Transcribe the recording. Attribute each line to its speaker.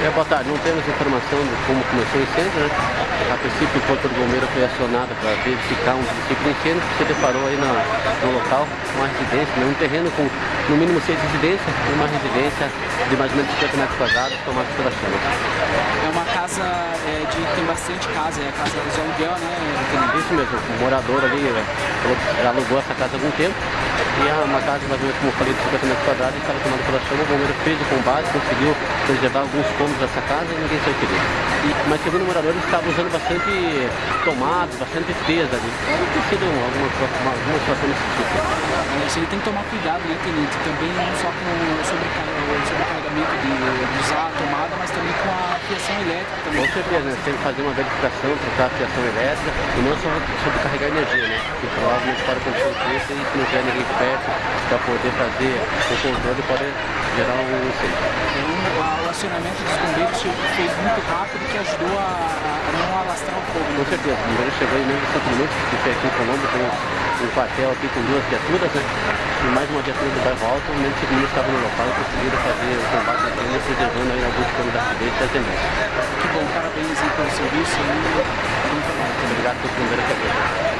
Speaker 1: Boa tarde, não temos informação de como começou o incêndio, né? A princípio o corpo do bombeiro foi acionado para verificar um princípio de incêndio que se deparou aí no, no local, uma residência, né? um terreno com no mínimo seis residências e uma residência de mais ou menos 50 metros quadrados tomada pela chama.
Speaker 2: Bastante casa, é a casa de aluguel, né?
Speaker 1: Isso mesmo, o morador ali né, alugou essa casa há algum tempo e é uma casa mais ou menos, como eu falei, de 50 metros quadrados estava tomada pela chama, o bombeiro fez o combate, conseguiu preservar alguns cômodos dessa casa e ninguém saiu ferido. Mas segundo o morador, ele estava usando bastante tomadas, bastante peso ali. Pode ter sido alguma, uma, alguma situação desse tipo.
Speaker 2: Isso ele tem que tomar cuidado, né, Tenente? Também não só com o sobrecarregamento de, de usar a tomada, mas também com a fiação elétrica também.
Speaker 1: Com certeza, né? Tem que fazer uma verificação, trocar a fiação elétrica e não só sobrecarregar energia, né? Que provavelmente pode acontecer um preço e se não tiver ninguém perto para poder fazer o controle pode gerar um incêndio.
Speaker 2: Então, o acionamento dos bombeiros foi muito rápido que ajudou a, a não alastrar o fogo. Né?
Speaker 1: Com certeza, o bombeiro chegou em menos de 5 minutos, que foi aqui em Colombo, com um quartel aqui com duas viaturas, né? E mais uma viatura do bairro alto, de 5 minutos estava no local e conseguiram fazer o combate da crime, preservando aí alguns canos da acidente e as demais.
Speaker 2: Que bom, parabéns aí pelo serviço e bom trabalho.
Speaker 1: Obrigado pelo primeiro que